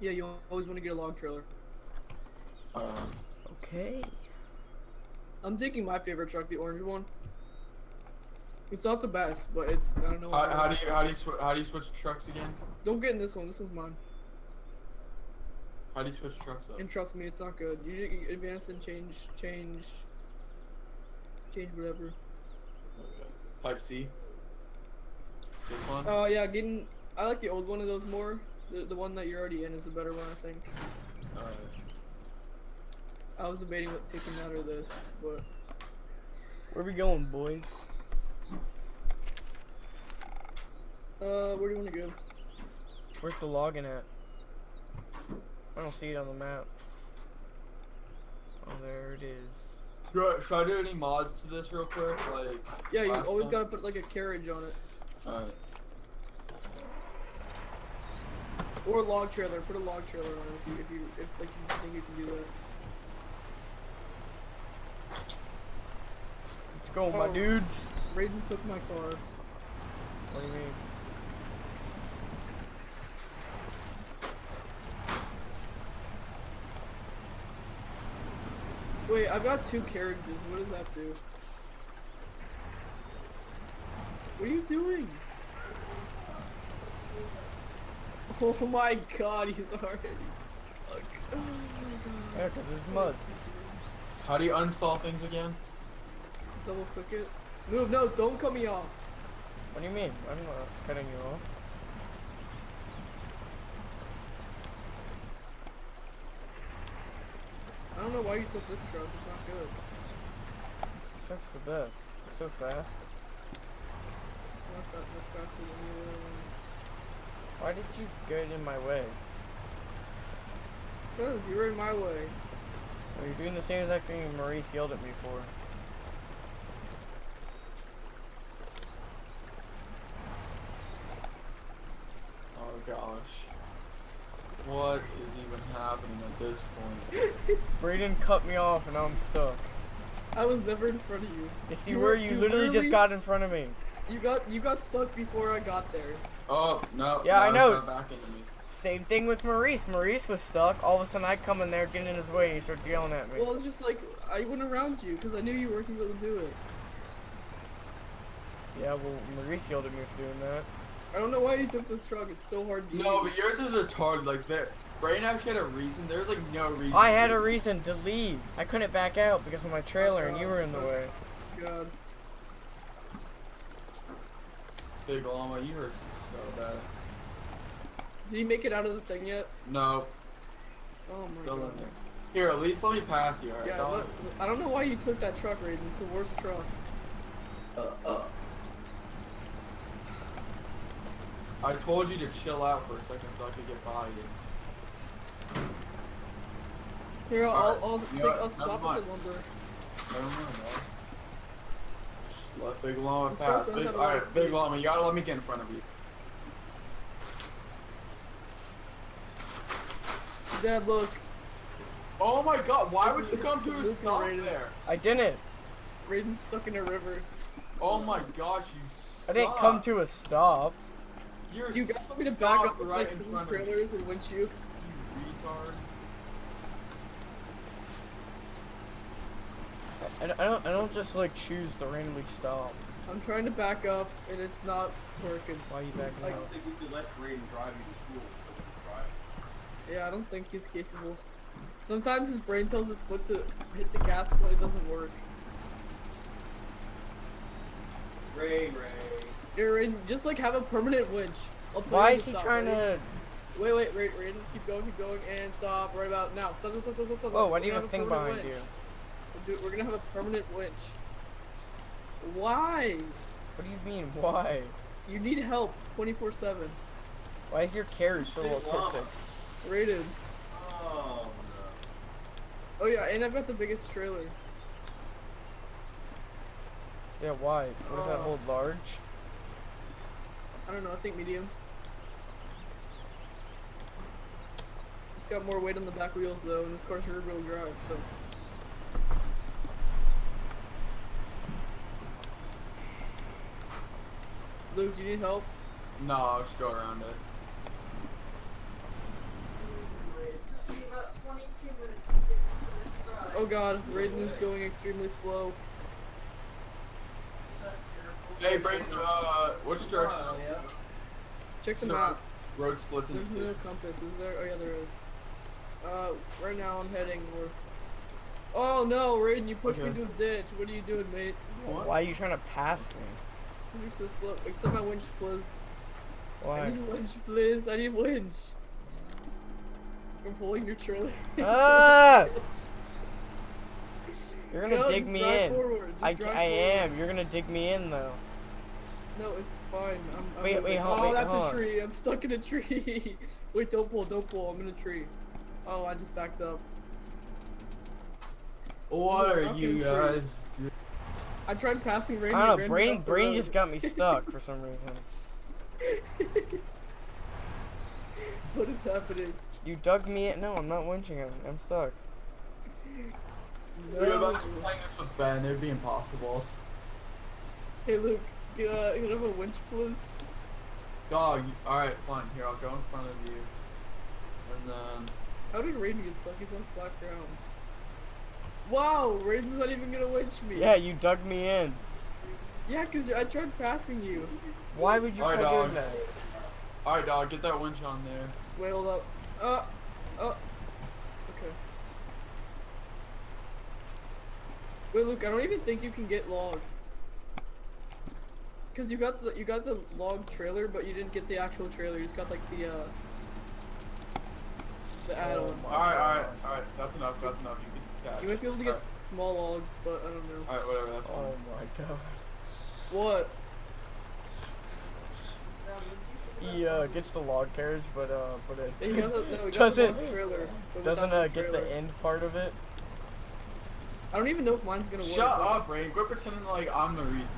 Yeah, you always want to get a log trailer. Uh, Okay. I'm taking my favorite truck, the orange one. It's not the best, but it's I don't know. how, how do you how do you how do you switch trucks again? Don't get in this one. This one's mine. How do you switch trucks up? And trust me, it's not good. You, you advance and change, change, change whatever. Okay. Type C. This one. Oh yeah, getting. I like the old one of those more. The, the one that you're already in is a better one, I think. Alright. I was debating what taking that or this, but Where we going, boys? uh, where do you want to go? Where's the login at? I don't see it on the map. Oh, there it is. Should I, should I do any mods to this real quick? Like. Yeah, you always time? gotta put like a carriage on it Alright. Or a log trailer. Put a log trailer on if you, if, you, if like you think you can do that. Let's go, my Oh. dudes. Raiden took my car. What do you mean? Wait, I've got two characters. What does that do? What are you doing? Oh my god, he's already. Fuck. Oh my Yeah, god. 'cause there's mud. How do you uninstall things again? Double click it. Move, no, don't cut me off. What do you mean? I'm not cutting you off. I don't know why you took this truck. It's not good. This truck's the best. It's so fast. It's not that much faster than the other ones. Why did you get in my way? Cause you were in my way. Well, you're doing the same exact thing Maurice yelled at me for. Oh gosh. What is even happening at this point? Braden cut me off and now I'm stuck. I was never in front of you. You see You where were- you you literally just got in front of me. You got you got stuck before I got there. Oh no. Yeah, now I know. got Back into me. Same thing with Maurice. Maurice was stuck. All of a sudden I come in there, get in his way, and he starts yelling at me. Well, it's just like I went around you because I knew you weren't able to do it. Yeah, well, Maurice yelled at me for doing that. I don't know why you took this truck. It's so hard to No, use. but yours is retarded. Like that. Brain actually had a reason. There's like no reason. I had a reason to leave. I couldn't back out because of my trailer, and you were in the oh, way. God. Big llama, you are so bad. Did you make it out of the thing yet? No, Oh my still god. Here, at least let me pass you. Alright. Yeah, Don't- look, I don't know why you took that truck, Raiden. It's the worst truck. Uh. I told you to chill out for a second so I could get by you. Here, I'll, Alright, I'll, you take. I'll stop at the lumber. Never mind, man. Let Big Llama pass. Big, alright, Big. Llama, you gotta let me get in front of you. Dad, look. Oh my god, why It's would you come to a stop rating. there? I didn't. Raiden's stuck in a river. Oh my gosh, you I didn't come to a stop. You're You got me to back up with right like in three front of me. trailers and windshield. You retard. I, I don't. I don't just like choose to randomly stop. I'm trying to back up and it's not working. Why are you backing Like- I don't think we could let Braden drive you to school. Drive. Yeah, I don't think he's capable. Sometimes his brain tells his foot to hit the gas, but it doesn't work. Ray, Ray. You're in, just like have a permanent winch. I'll tell Why you is he stop, trying ready? to? Wait, wait, wait, Raiden. Keep going, keep going, and stop right about now. Stop, stop, stop, stop, stop. Whoa! We're Why do you gonna have a thing permanent behind you? winch. We're, do- we're gonna have a permanent winch. Why? What do you mean? Why? You need help 24/7. Why is your carriage so Big llama. Autistic? Rated. Oh, no. Oh yeah, and I've got the biggest trailer. Yeah. Why? What does that Oh. hold? Large? I don't know. I think medium. It's got more weight on the back wheels though, and this car's rear wheel drive, so. Luke, do you need help? No, I'll just go around it. Oh god, Raiden is going extremely slow. Hey, Brayden, uh, which direction? Check the So, map. Road splits There's into. no compass, is there? Oh yeah, there is. Uh, right now I'm heading north. Oh no, Raiden, you pushed me Okay. into a ditch. What are you doing, mate? Why are you trying to pass me? You're so slow. Accept my winch, please. I Why? need winch, please. I need winch. I'm pulling your trailer. Ah! You're gonna No, dig me in. I, I forward. am. You're gonna dig me in though. No, it's fine. I'm, I'm Wait, moving. wait, hold- Oh, wait, that's hold a tree. I'm stuck in a tree. wait, don't pull, don't pull. I'm in a tree. Oh, I just backed up. What are you guys doing? I tried passing Raiden. I don't know. ran Brain, brain road. just got me stuck for some reason. what is happening? You dug me in. No, I'm not winching him. I'm stuck. Dude, if I was playing this with Ben, it'd be impossible. Hey Luke, you, uh, you have a winch, please? Dog, alright, fine. Here, I'll go in front of you. And then. How did Raiden get stuck? He's on flat ground. Wow, Raiden's not even gonna winch me. Yeah, you dug me in. Yeah, cause I tried passing you. Why would you Alright, try dog. doing that? Alright, dog, get that winch on there. Wait, hold up. Uh, uh. Okay. Wait, Luke. I don't even think you can get logs. Cause you got the you got the log trailer, but you didn't get the actual trailer. You just got like the uh the add-on. my all right, all right, all right. That's enough, that's enough. You can catch. You might be able to get Alright, small logs, but I don't know. Alright, whatever, that's fine. Oh my god. What? He uh, gets the log carriage, but uh, but it He got no, doesn't trailer. doesn't uh, get the end part of it. I don't even know if mine's gonna work. Shut up, Rain. Quit pretending like I'm the reason.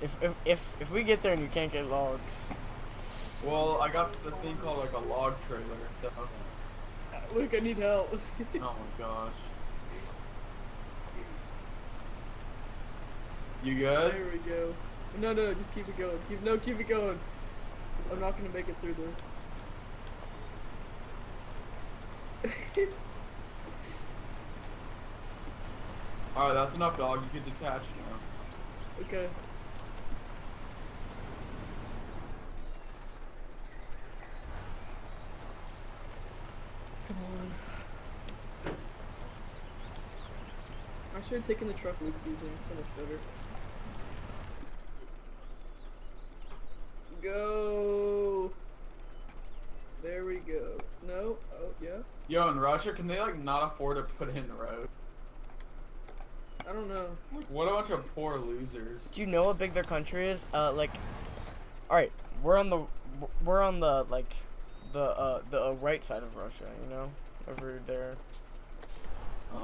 If if if if we get there and you can't get logs, Well, I got the thing called like a log trailer, so. Luke, I need help. Oh my gosh. You good? There we go. No, no, just keep it going. Keep no, keep it going. I'm not gonna make it through this. Alright, that's enough, dog. You can detach now. okay. Come on. I should have taken the truck Luke's using. So much better. Go. There we go. No. Oh yes. Yo, in Russia, can they like not afford to put in the road? I don't know. Like, what a bunch of poor losers. do you know how big their country is? Uh, like, all right, we're on the we're on the like the uh the uh, right side of Russia, you know, over there. Uh,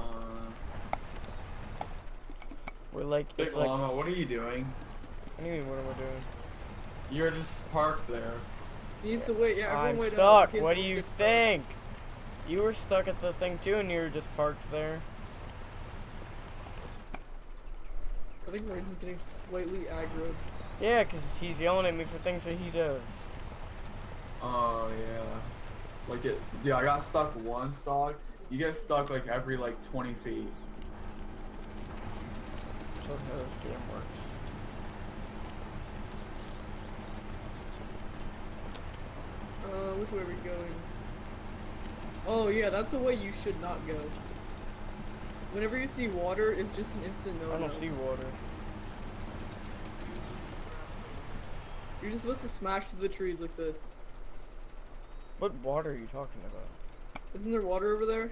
We're like Big it's like. Llama, s- what are you doing? What do you mean? What am I doing? You're just parked there. He needs to wait. Yeah, everyone I'm wait stuck. What do you gets stuck. think? You were stuck at the thing too, and you were just parked there. I think Raiden's getting slightly aggro. Yeah, 'cause he's yelling at me for things that he does. Oh yeah. Like it's dude, I got stuck once, dog. You get stuck like every like 20 feet. So how this game works. Uh, which way are we going? Oh yeah, that's the way you should not go. Whenever you see water, it's just an instant no I don't see water. You're just supposed to smash through the trees like this. What water are you talking about? Isn't there water over there?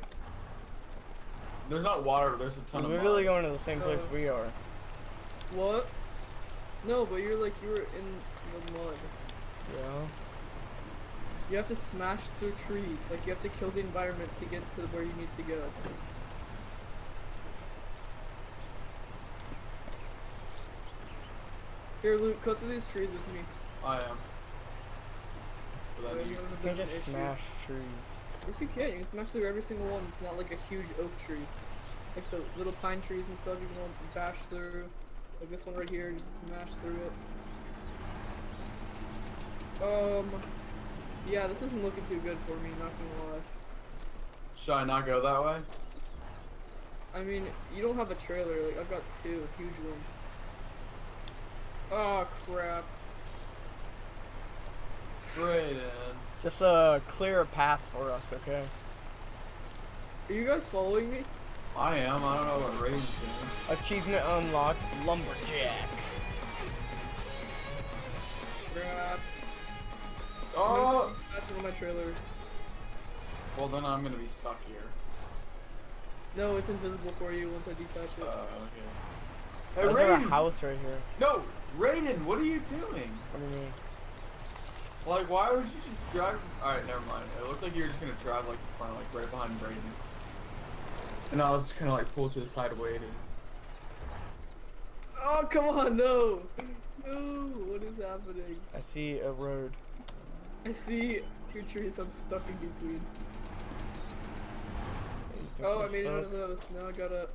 There's not water, there's a ton We're of literally mud. going to the same place Uh, we are. What? No, but you're like you were in the mud. Yeah. You have to smash through trees. Like you have to kill the environment to get to where you need to go. Here, Luke, cut through these trees with me. I am. But Wait, you you, have a You bit can just issue. smash trees. Yes, you can. You can smash through every single one. It's not like a huge oak tree. Like the little pine trees and stuff, you can bash through. Like this one right here, just smash through it. Um, yeah, this isn't looking too good for me, not gonna lie. should I not go that way? I mean, you don't have a trailer. Like I've got two huge ones. Oh crap! Brayden. Just uh, clear a path for us, okay? Are you guys following me? I am. I don't know what Raiden's doing. Achievement unlocked, lumberjack. Oh. That's one of my trailers. Well, then I'm gonna be stuck here. No, it's invisible for you once I detach it. Uh, okay. Hey, Is there a Raiden! house right here? No, Raiden, what are you doing? What do you mean? Like, why would you just drive? All right, never mind. It looked like you were just gonna drive like in front, like right behind Brayden. And I was just kind of like pulled to the side waiting. Oh come on, no! No, what is happening? I see a road. I see two trees I'm stuck in between. Oh, I made it out of those. Now I gotta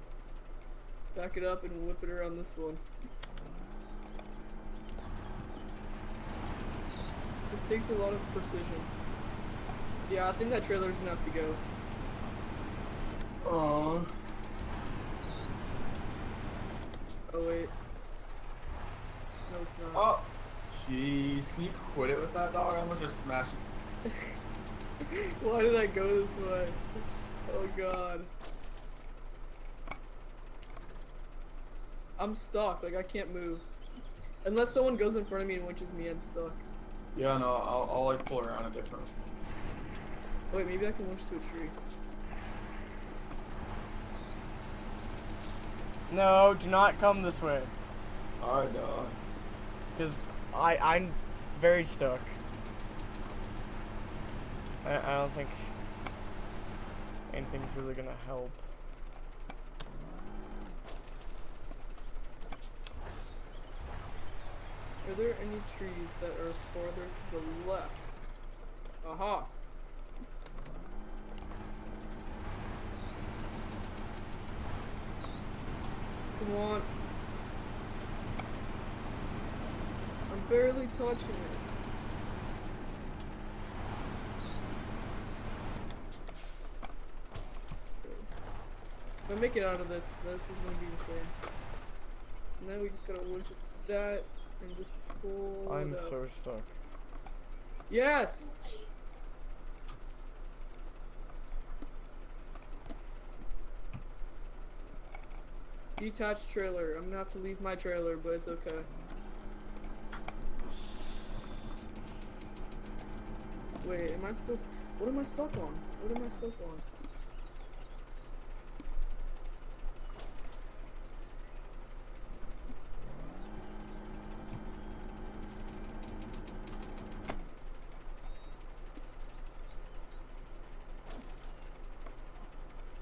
back it up and whip it around this one. This takes a lot of precision. Yeah, I think that trailer's gonna have to go. Oh. Oh wait. No, it's not. Oh. Jeez, can you quit it with that dog? I'm gonna just smash it. Why did I go this way? Oh god. I'm stuck, like I can't move. Unless someone goes in front of me and winches me, I'm stuck. Yeah, no, I'll, I'll like pull around a different. Wait, maybe I can winch to a tree. No, do not come this way. Alright, dog. Because I, I'm very stuck. I, I don't think anything's really gonna help. Are there any trees that are farther to the left? Aha! Come on. Barely touching it. If I make it out of this, this is gonna be insane. And then we just gotta winch that and just pull I'm so stuck. Yes! Detached trailer. I'm gonna have to leave my trailer, but it's okay. Wait, am I still? What am I stuck on? What am I stuck on?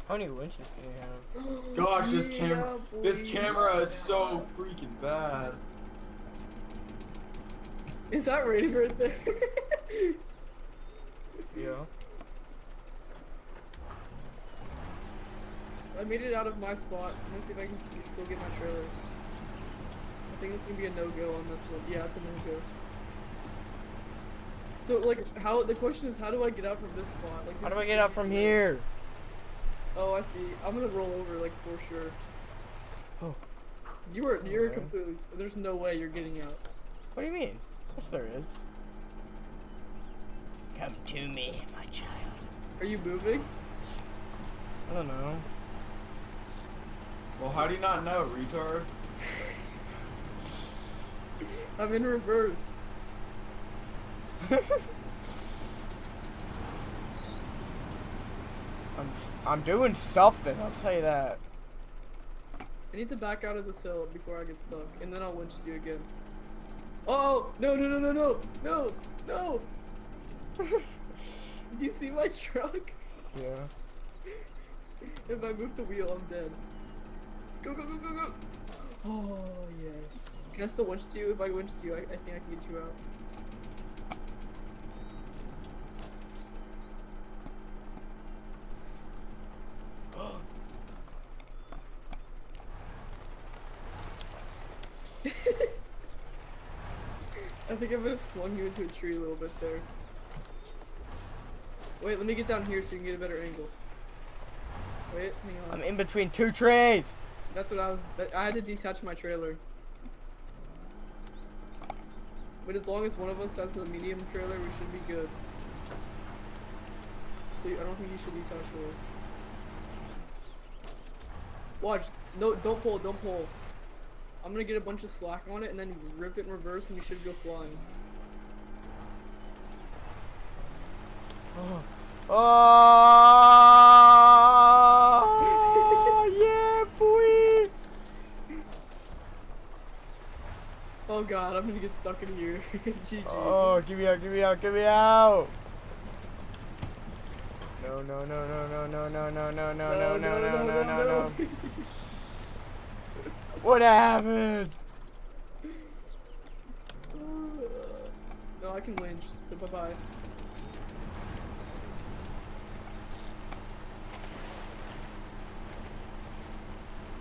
How many winches do you have? Gosh, this Yeah, camera, this camera is so freaking bad. Is that rating right there? Yeah. I made it out of my spot. Let's see if I can still get my trailer. I think it's gonna be a no-go on this one. Yeah, it's a no-go. So, like, how? The question is, how do I get out from this spot? Like, How do I get out from here? Oh, I see. I'm gonna roll over, like, for sure. Oh. You are, you're Okay. completely. There's no way you're getting out. What do you mean? Yes, there is. Come to me, my child. Are you moving? I don't know. Well, how do you not know, retard? I'm in reverse. I'm I'm doing something. I'll tell you that. I need to back out of this hill before I get stuck, and then I'll winch you again. Oh no no no no no no no! Do you see my truck? Yeah. If I move the wheel, I'm dead. Go go go go go! Oh yes. Can I still winch to you? If I winch to you, I, I think I can get you out. I think I might have slung you into a tree a little bit there. Wait, let me get down here so you can get a better angle. Wait, hang on. I'm in between two trees. That's what I was. I had to detach my trailer. But as long as one of us has a medium trailer, we should be good. So I don't think you should detach yours. Watch. No, don't pull. Don't pull. I'm gonna get a bunch of slack on it and then rip it in reverse, and you should go flying. Oh, yeah, boy. Oh god, I'm gonna get stuck in here. GG. Oh, give me out, give me out, give me out. No, no, no, no, no, no, no, no, no, no, no, no, no, no, no, no. What happened? No, I can winch, so bye bye.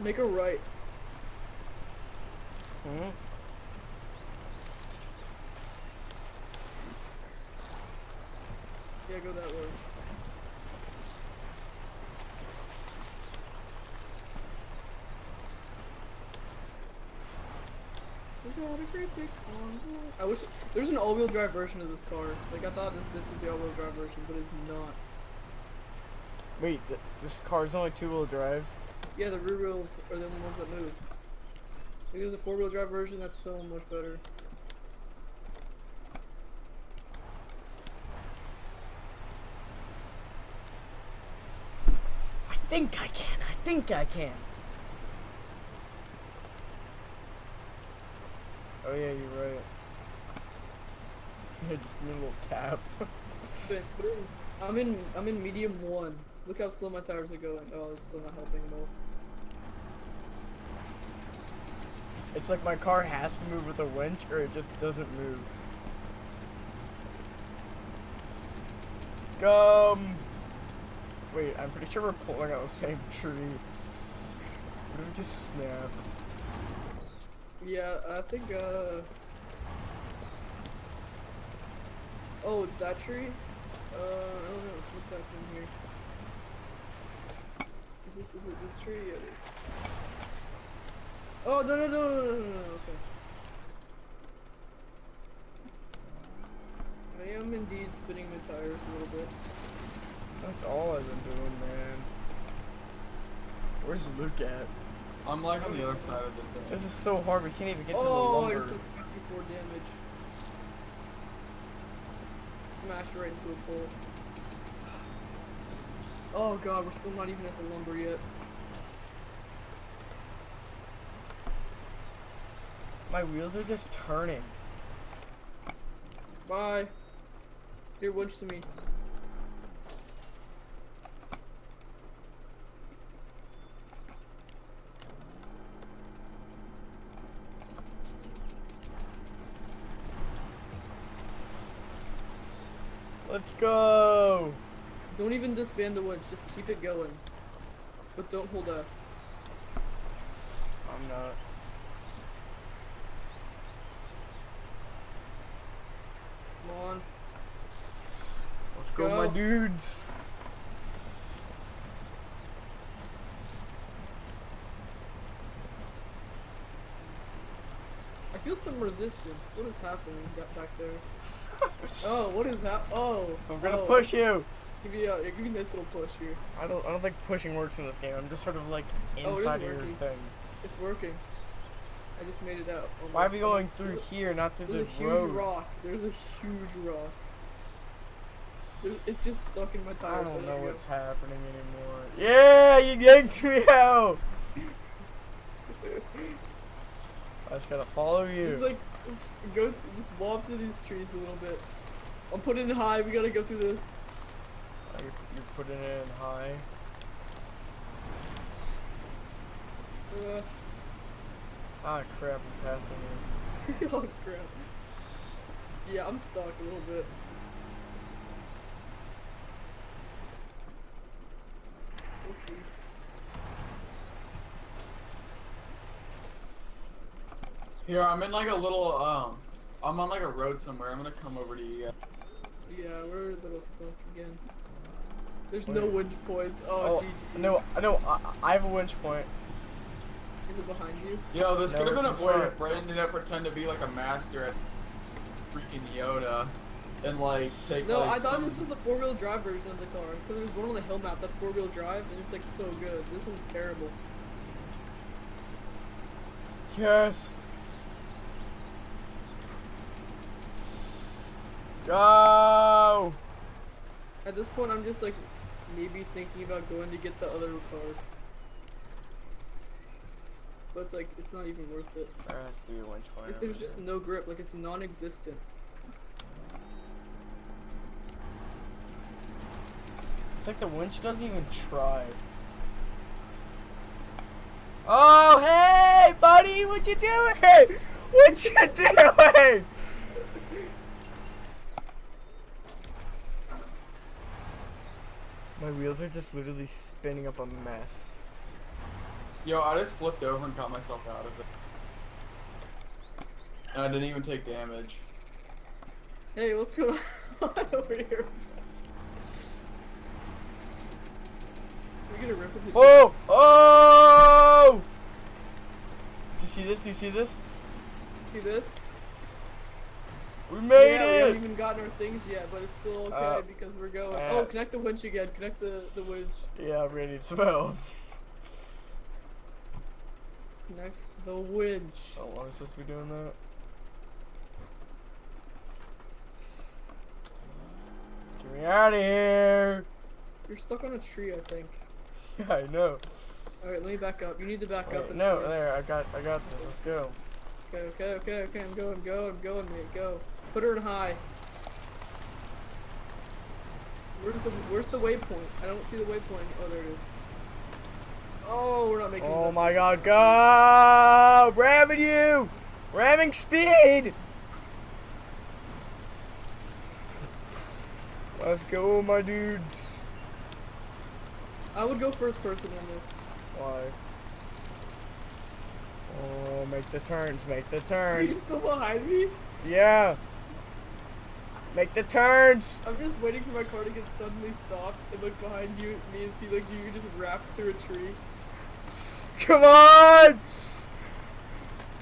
Make a right. Hmm? Yeah, go that way. We got a great big. I wish there's an all-wheel drive version of this car. Like I thought this this was the all-wheel drive version, but it's not. Wait, th this car's only two-wheel drive. Yeah, the rear wheels are the only ones that move. Like, there's a four-wheel drive version that's so much better. I think I can. I think I can. Oh yeah, you're right. Yeah, just give me a little tap. But, but in, I'm in I'm in medium one. Look how slow my tires are going. Oh, it's still not helping at all. It's like my car has to move with a winch, or it just doesn't move. Come. Wait, I'm pretty sure we're pulling out the same tree. What if it just snaps? Yeah, I think, uh... Oh, it's that tree? Uh, I don't know. What's happening here? Is this, is it this tree? Yeah, it is. Oh, no, no, no, no, no, no, okay. I am indeed spinning my tires a little bit. That's all I've been doing, man. Where's Luke at? I'm like on the other side of this thing. This is so hard, we can't even get oh, to the oh, lumber. Oh, I just took 54 damage. Smash right into a pole. Oh god, we're still not even at the lumber yet. My wheels are just turning. Bye. Here, winch to me. Let's go. Don't even disband the woods, just keep it going. But don't hold F. I'm not. Come on. Let's go, my Go. Dudes. I feel some resistance. What is happening back there? oh, what is that? Oh. I'm gonna oh. push you. Give me a, give me a nice little push here. I don't. I don't think pushing works in this game. I'm just sort of like Oh, inside of your working. thing. It's working. I just made it out. Oh, Why are we going through here, not through the road? There's a huge rock. There's a huge rock. It's just stuck in my tires. I don't so know what's happening anymore. Yeah, you yanked me out. I just gotta follow you. Just like, go, just walk through these trees a little bit. I'm putting it high. We gotta go through this. Oh, you're, you're putting it in high. Uh, Ah, crap! I'm passing you. oh crap. Yeah, I'm stuck a little bit. Oopsies. Here, I'm in like a little, um, I'm on like a road somewhere. I'm gonna come over to you. guys. Yeah, we're a little stuck again. There's no winch points. Oh, Oh, GG. no, no, I, I have a winch point. Is it behind you? Yo, this No, could have been it's in avoided if Brandon didn't pretend to be like a master at freaking Yoda and like take No, like, I thought this was the four-wheel drive version of the car. Because there's one on the hill map that's four-wheel drive, and it's like so good. This one's terrible. Yes. Go. At this point, I'm just like maybe thinking about going to get the other car. But it's like it's not even worth it. There has to be a winch. Like, there's just no grip. Like it's non-existent. Like the winch doesn't even try. Oh, hey, buddy, what you doing? What you doing? My wheels are just literally spinning up a mess. Yo, I just flipped over and got myself out of it. And I didn't even take damage. Hey, what's going on over here? Rip him. Oh! Oh! Do you see this? Do you see this? You see this? We made yeah, we haven't even gotten our things yet, but it's still okay Uh, because we're going. uh, oh, connect the winch again. Connect the the winch. Yeah, I'm ready to smell. Connect the winch. How long am I supposed to be doing that? Get me out of here! You're stuck on a tree, I think. Yeah, I know. All right, let me back up. You need to back up. Wait, and no, turn. there, I got, I got this. Let's go. Okay, okay, okay, okay. I'm going, going, I'm going, mate. Go. Put her in high. Where's the Where's the waypoint? I don't see the waypoint. Oh, there it is. Oh, we're not making. Oh my God, go! Ramming you! Ramming speed! Let's go, my dudes. I would go first person on this. Why? Oh, make the turns, make the Are you turns. still behind me? Yeah. Make the turns. I'm just waiting for my car to get suddenly stopped and look behind you, at me, and see like you just wrap through a tree. Come on!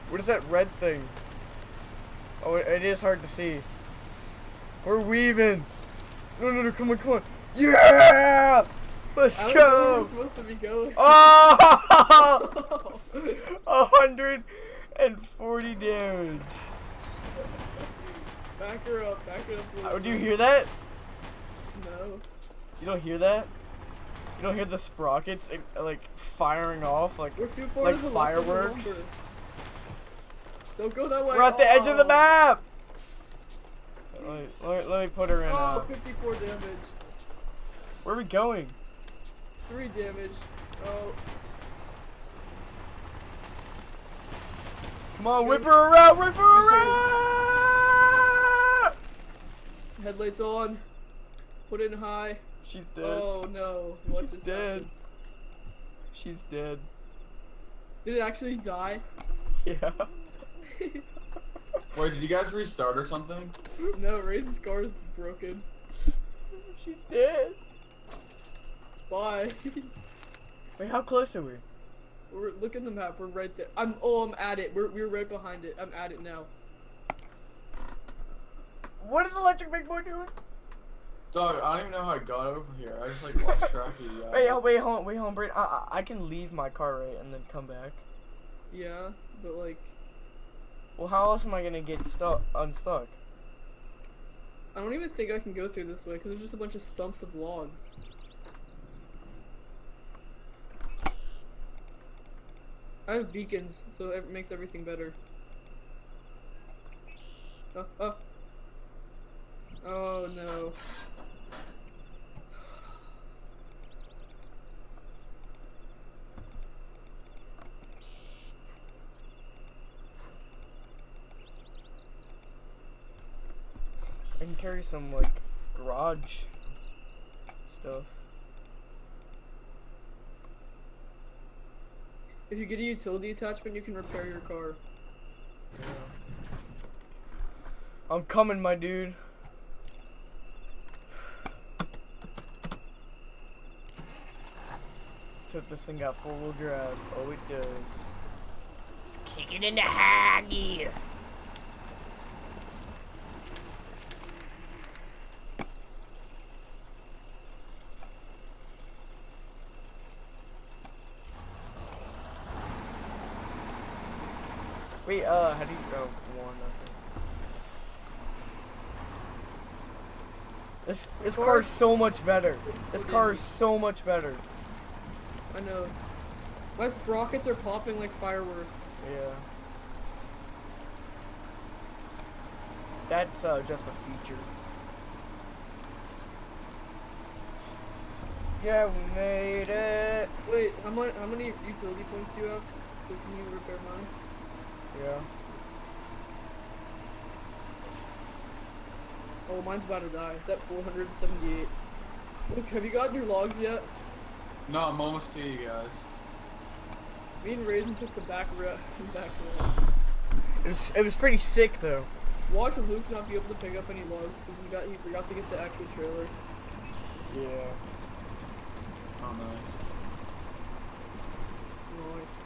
What is that red thing? Oh, it, it is hard to see. We're weaving. No, no, no, come on, come on. Yeah! Let's I where we're go! supposed to be going. Oh! Hundred and forty damage. back her up, back her up. Oh, do you hear that? No. You don't hear that? You don't hear the sprockets uh, like firing off like We're too far Like to the the fireworks? Don't go that way. we're at the edge of the Oh. map. Let me, let me, let me put her in. Oh, Uh, 54 damage. where are we going? 3 damage. Oh, Come on, whip her around, whip her around! headlights on. Put in high. She's dead. Oh no. What She's just dead. happened? She's dead. Did it actually die? Yeah. Wait, did you guys restart or something? no, Raiden's car is broken. She's dead. Bye. Wait, how close are we? we're look at the map. We're right there. I'm. Oh, I'm at it. We're we're right behind it. I'm at it now. What is Electric Big Boy doing? Dog, I don't even know how I got over here. I just like lost track of you. guys. Uh, wait, oh, wait, hold on, wait, hold on, Brady. I, I, I can leave my car right and then come back. Yeah, but like, Well, how else am I gonna get stuck unstuck? I don't even think I can go through this way because there's just a bunch of stumps of logs. I have beacons, so it makes everything better. Oh, oh. Oh no. I can carry some like garage stuff. If you get a utility attachment, you can repair your car. Yeah. I'm coming, my dude. Took this thing out—four-wheel drive. Oh, it does. Let's kick it into high gear. This this car is so much better. This car is so much better. I know. My sprockets are popping like fireworks. Yeah. That's uh, just a feature. Yeah, we made it. Wait, how many how many utility points do you have? So can you repair mine? Yeah. Oh, mine's about to die. It's at 478. Look, have you gotten your logs yet? No, I'm almost to you guys. Me and Raiden took the back route. Back road. It was it was pretty sick though. Watch Luke not be able to pick up any logs because he got he forgot to get the actual trailer. Yeah. Oh, nice. Nice.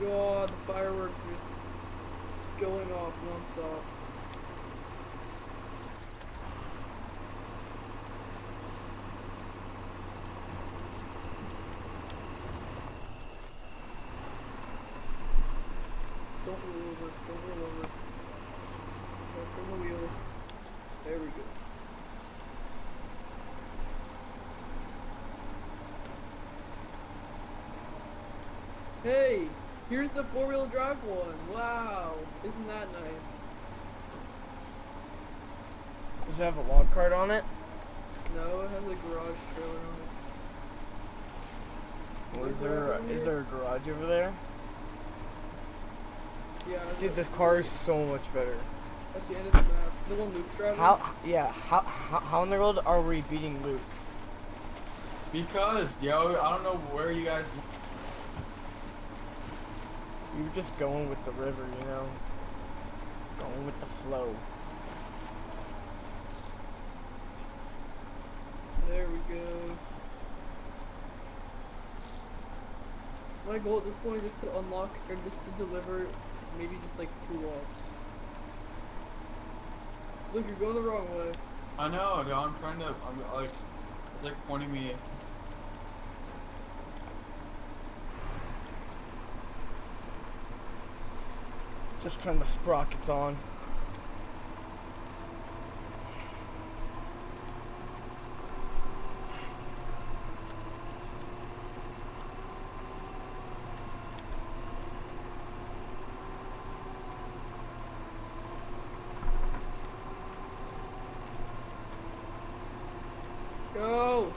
God, the fireworks are just going off non-stop. Don't roll over, don't roll over. Okay, turn the wheel. There we go. Hey, here's the four-wheel drive one. Wow, isn't that nice? Does it have a log cart on it? No, it has a garage trailer on it. Or is there is there a garage over there? Yeah, Dude, this car is so much better. at the end of the map. The one Luke's driving. How? Yeah. How? How, how in the world are we beating Luke? Because, yo, I don't know where you guys. We were just going with the river, you know. Going with the flow. There we go. My goal at this point is to unlock or just to deliver maybe just like two logs. Look, you're going the wrong way. I know, I'm trying to. I'm like. It's like pointing me. Just turn the sprockets on. Go!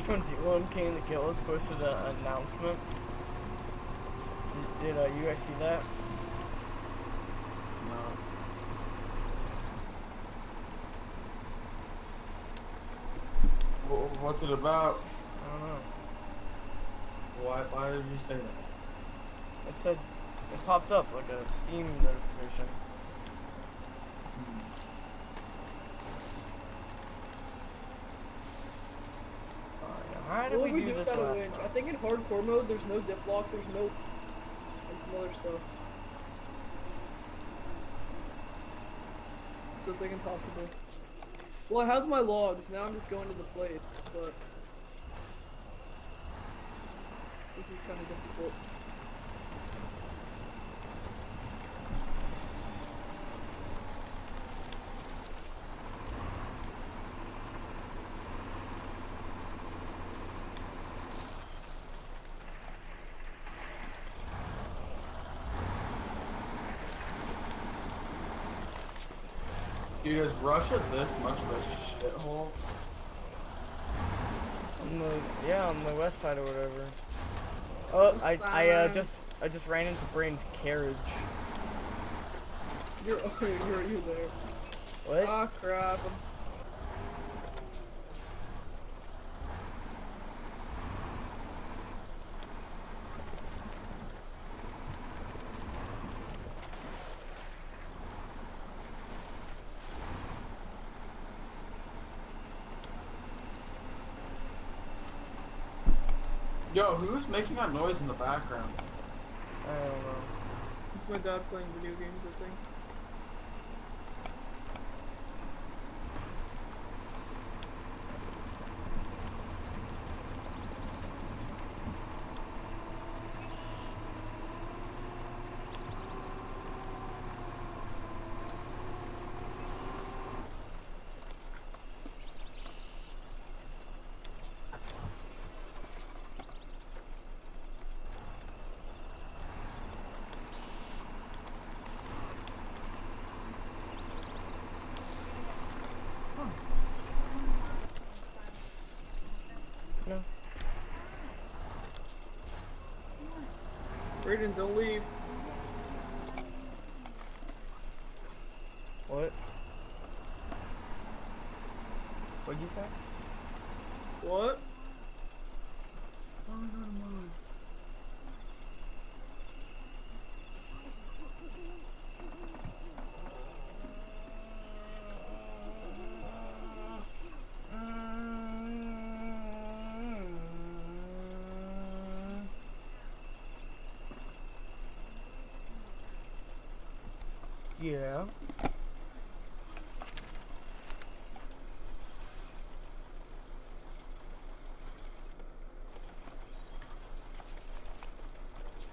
H1Z1 came of the Killers posted an announcement. Did, did uh, you guys see that? No. Wh- What's it about? I don't know. Why? Why did you say that? It said it popped up like a Steam notification. Alright, now how did What we, do do this last winch? I think in hardcore mode there's no diff lock, there's no and some other stuff. So it's like impossible. Well, I have my logs. Now I'm just going to the plate, but this is kind of difficult. Dude, is Russia this much of a shithole? On the yeah, on the west side or whatever. Oh, West I I uh, just I just ran into Brain's carriage. You're okay. You're you there? What? Ah crap! I'm Yo, who's making that noise in the background? I don't know. It's my dad playing video games, I think. Brayden, don't leave. What? What'd you say? What? Yeah.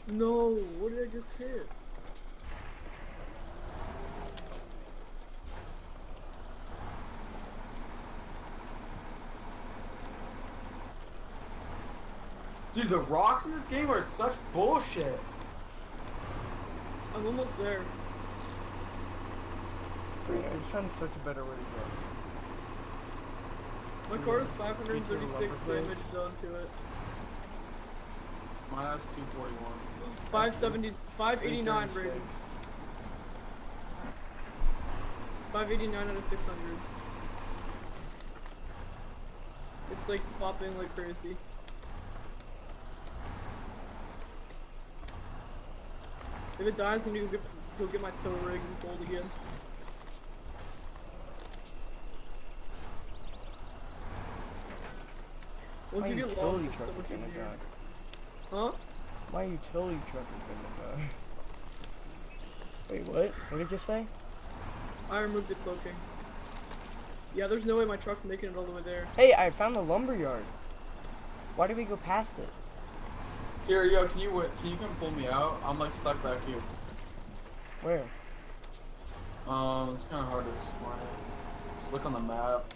No, what did I just hit? Dude, the rocks in this game are such bullshit. I'm almost there. I just found such a better way to go. My car is Pizza 536 lover damage place. done to it. Mine has 241. 570, 589 336. rating. 589 out of 600. It's like popping like crazy. If it dies, then you will get, go get my tow rig and fold again. Once My you get lost, utility it's so truck much is gonna easier. die. Huh? My utility truck is gonna die. Wait, what? What did you say? I removed the cloaking. Yeah, there's no way my truck's making it all the way there. Hey, I found the lumber yard. Why did we go past it? Here, yo, can you wait? Can you come pull me out? I'm like stuck back here. Where? Um, it's kind of hard to explain. Just look on the map.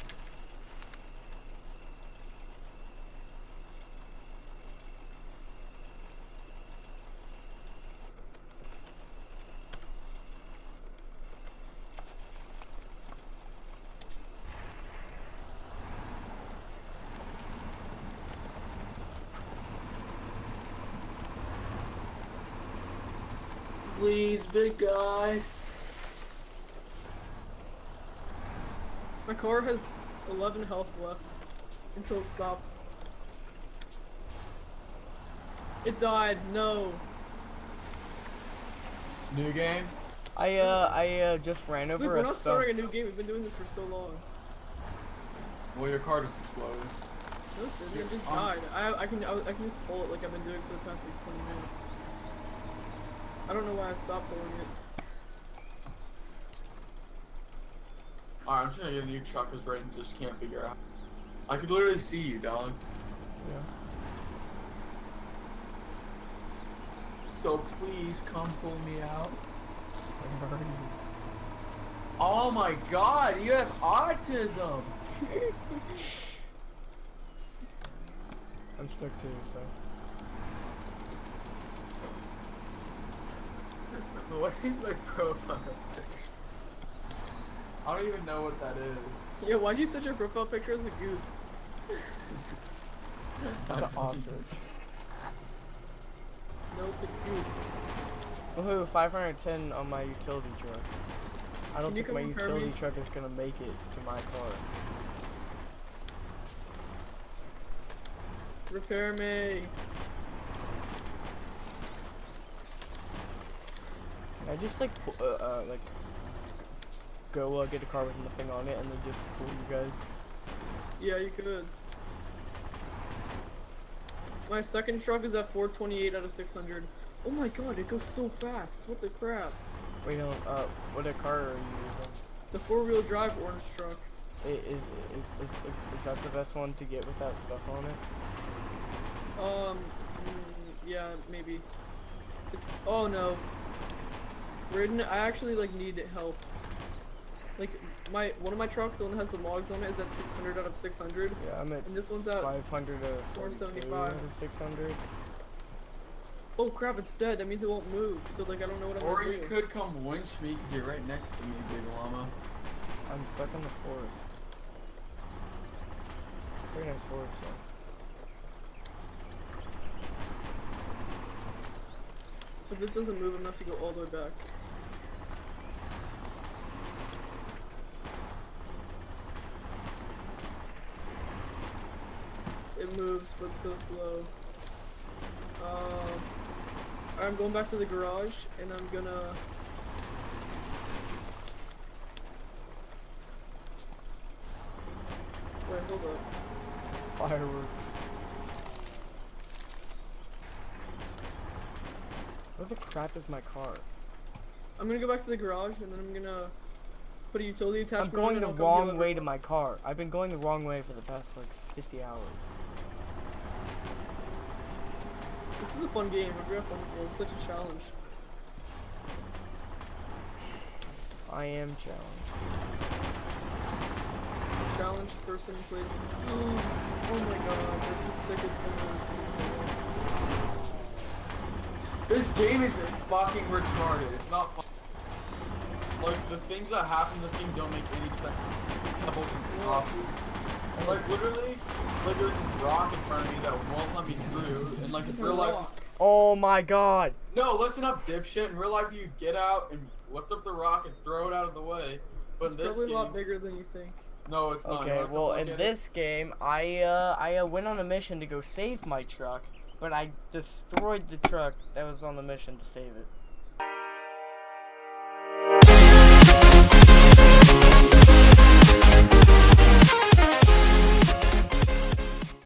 Please, big guy. My car has 11 health left until it stops. It died. No. New game. I uh I uh just ran Look, over we're not stuff. starting a new game. We've been doing this for so long. Well, your car just exploded. No, it. It just Um, died. I, I can I, I can just pull it like I've been doing for the past like 20 minutes. I don't know why I stopped pulling it. Alright, I'm just gonna get a new truck because Raiden just can't figure out. I could literally see you, dog. Yeah. So please come pull me out. Where are you? Oh my god, you have autism! I'm stuck too, so. What is my profile picture? I don't even know what that is. Yeah, why'd you set your profile picture as a goose? That's an ostrich. No, it's a goose. Woohoo, 510 on my utility truck. I don't Can think my utility me? truck is gonna make it to my car. Repair me. I just like uh, uh like go uh, get a car with nothing on it and then just pull you guys? Yeah, you could. My second truck is at 428 out of 600. Oh my god, it goes so fast. What the crap? Wait, no, uh, what a car are you using? The four-wheel drive orange truck. Is, is, is, is that the best one to get without stuff on it? Um, mm, yeah, maybe. It's oh no. Ridden, I actually like need help. Like my one of my trucks, the one that has the logs on it, is at 600 out of 600. Yeah, I'm at And this one's at 500 of 475. 475 600. Oh crap, it's dead. That means it won't move. So like I don't know what I'm Or gonna you do. could come winch me because you're right next to me, big llama. I'm stuck in the forest. Very nice forest, though. But this doesn't move enough to go all the way back. It moves, but so slow. Uh, I'm going back to the garage, and I'm gonna. Wait, hold up. Fireworks. Where the crap is my car? I'm gonna go back to the garage, and then I'm gonna put a utility attachment. I'm going the and I'll come get wrong way to my car. I've been going the wrong way for the past like 50 hours. This is a fun game. I've got fun as well. It's such a challenge. I am challenged. Challenge person in place. Oh my god, that's the sickest thing I've ever seen. in my life. This game is fucking retarded. It's not fun. Like, the things that happen in this game don't make any sense. People can stop like, literally, like, there's this rock in front of me that won't let me through. And, like, It's in real life. Oh my god! No, listen up, dipshit. In real life, you get out and lift up the rock and throw it out of the way. But It's in this probably a lot bigger than you think. no, it's not. Okay, You well in look at this game, I uh, I uh, went on a mission to go save my truck, but I destroyed the truck that was on the mission to save it.